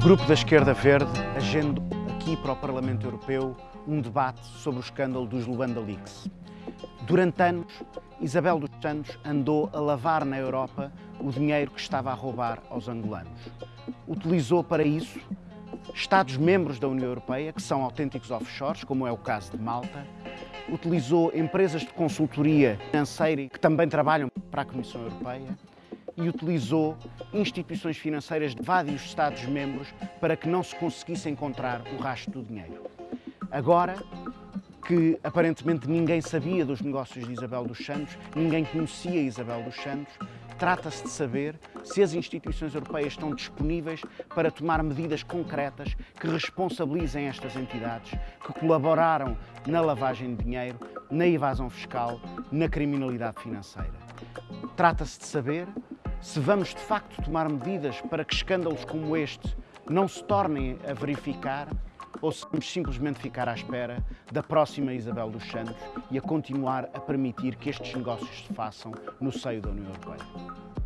grupo da Esquerda Verde agendou aqui para o Parlamento Europeu um debate sobre o escândalo dos Luanda Leaks. Durante anos, Isabel dos Santos andou a lavar na Europa o dinheiro que estava a roubar aos angolanos. Utilizou para isso Estados-membros da União Europeia, que são autênticos offshores, como é o caso de Malta, utilizou empresas de consultoria financeira que também trabalham para a Comissão Europeia e utilizou instituições financeiras de vários Estados-membros para que não se conseguisse encontrar o rastro do dinheiro. Agora que aparentemente ninguém sabia dos negócios de Isabel dos Santos, ninguém conhecia Isabel dos Santos, trata-se de saber se as instituições europeias estão disponíveis para tomar medidas concretas que responsabilizem estas entidades que colaboraram na lavagem de dinheiro, na evasão fiscal, na criminalidade financeira. Trata-se de saber se vamos de facto tomar medidas para que escândalos como este não se tornem a verificar ou se vamos simplesmente ficar à espera da próxima Isabel dos Santos e a continuar a permitir que estes negócios se façam no seio da União Europeia.